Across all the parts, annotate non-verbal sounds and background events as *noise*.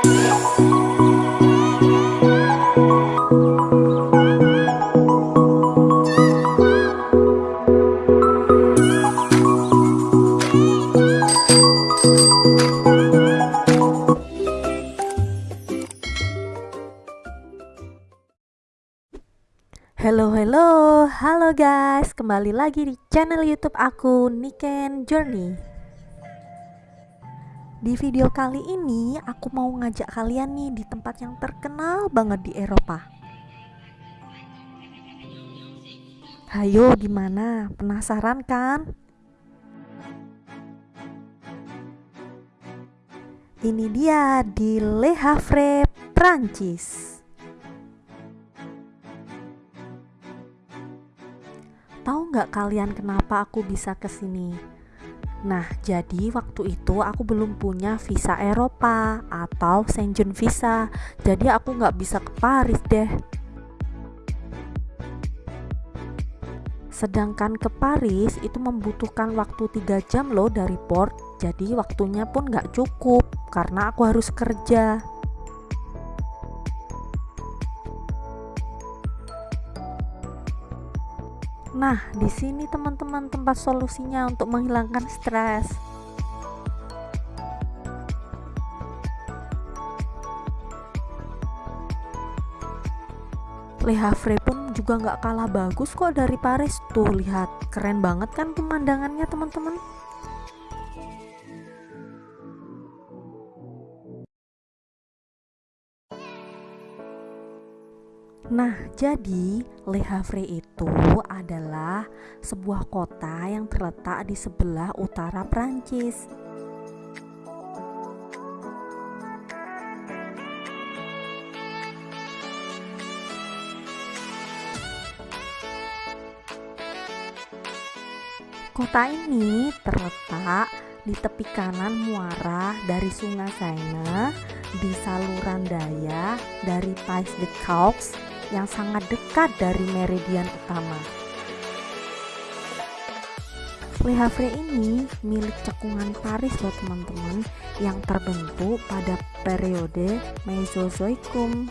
Hello hello, halo guys, kembali lagi di channel YouTube aku Niken Journey. Di video kali ini aku mau ngajak kalian nih di tempat yang terkenal banget di Eropa. Hayo, gimana? Penasaran kan? Ini dia di Le Havre, Prancis. Tahu nggak kalian kenapa aku bisa ke sini? Nah, jadi waktu itu aku belum punya visa Eropa atau Schengen visa, jadi aku nggak bisa ke Paris deh. Sedangkan ke Paris itu membutuhkan waktu 3 jam loh dari port, jadi waktunya pun nggak cukup karena aku harus kerja. Nah, di sini teman-teman tempat solusinya untuk menghilangkan stres. Le Havre pun juga nggak kalah bagus kok dari Paris. Tuh lihat. Keren banget kan pemandangannya teman-teman Nah, jadi Le Havre itu adalah sebuah kota yang terletak di sebelah utara Prancis. Kota ini terletak di tepi kanan muara dari Sungai Seine di saluran daya dari Pays de Caux yang sangat dekat dari meridian utama. Le ini milik cekungan Paris loh teman-teman yang terbentuk pada periode Mesozoikum.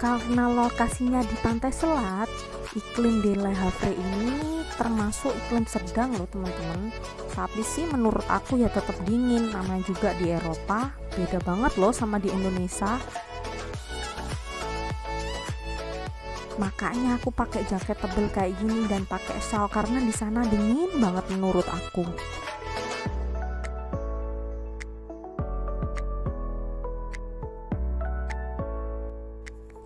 Karena lokasinya di pantai selat, iklim di Le Havre ini termasuk iklim sedang loh teman-teman. Tapi sih menurut aku ya tetap dingin namanya juga di Eropa. Beda banget loh sama di Indonesia. Makanya aku pakai jaket tebel kayak gini dan pakai shawl karena di sana dingin banget menurut aku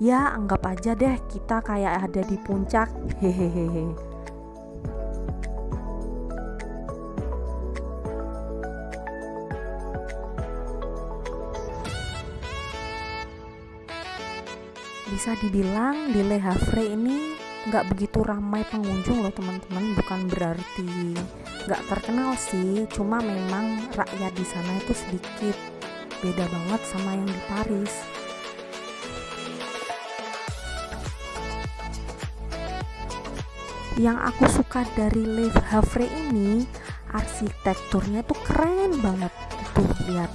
ya anggap aja deh kita kayak ada di puncak. Hehehe. Bisa dibilang di Le Havre ini nggak begitu ramai pengunjung loh teman-teman. Bukan berarti nggak terkenal sih cuma memang rakyat di sana itu sedikit. Beda banget sama yang di Paris yang aku suka dari Le Havre ini arsitekturnya tuh keren banget. Tuh lihat.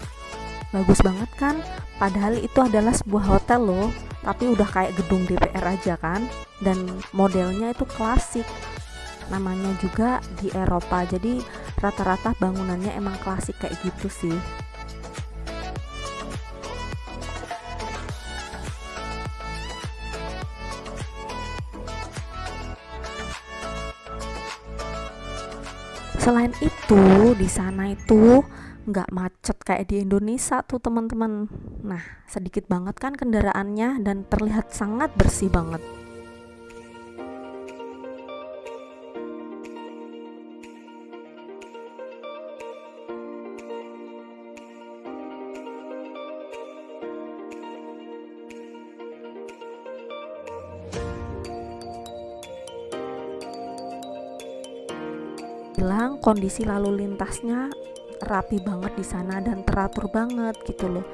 Bagus banget kan? Padahal itu adalah sebuah hotel loh tapi udah kayak gedung DPR aja kan? Dan modelnya itu klasik. Namanya juga di Eropa. Jadi rata-rata bangunannya emang klasik kayak gitu sih selain itu di sana itu nggak macet kayak di Indonesia tuh teman-teman. Nah sedikit banget kan kendaraannya dan terlihat sangat bersih banget bilang kondisi lalu lintasnya rapi banget di sana dan teratur banget gitu loh.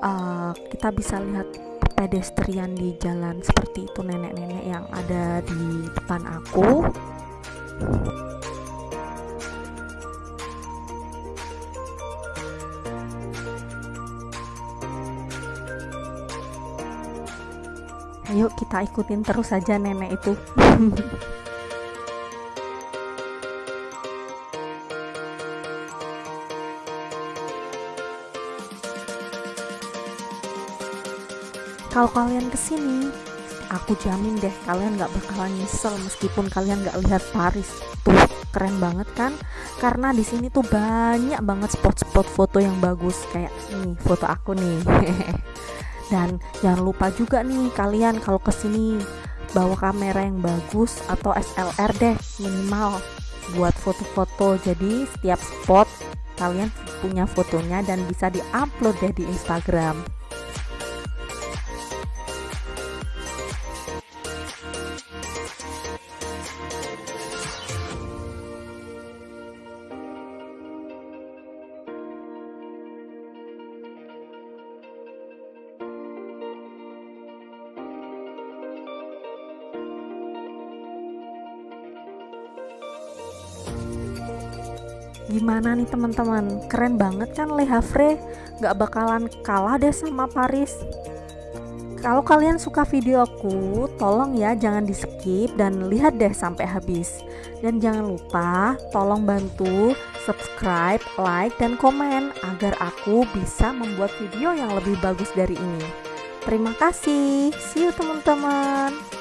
Uh, kita bisa lihat pedestrian di jalan seperti itu nenek-nenek yang ada di depan aku. Ayo kita ikutin terus saja nenek itu. *laughs* kalau kalian ke sini. Aku jamin deh kalian nggak bakalan nyesel meskipun kalian nggak lihat Paris. Tuh keren banget kan? Karena di sini tuh banyak banget spot-spot foto yang bagus. Kayak nih foto aku nih. *laughs* Dan jangan lupa juga nih kalian kalau ke sini bawa kamera yang bagus atau SLR deh minimal buat foto-foto. Jadi setiap spot kalian punya fotonya dan bisa diupload deh di Instagram gimana nih teman-teman? Keren banget kan Le Havre? Gak bakalan kalah deh sama Paris. Kalau kalian suka videoku tolong ya jangan di skip dan lihat deh sampai habis. Dan jangan lupa tolong bantu subscribe like dan komen agar aku bisa membuat video yang lebih bagus dari ini. Terima kasih. See you teman-teman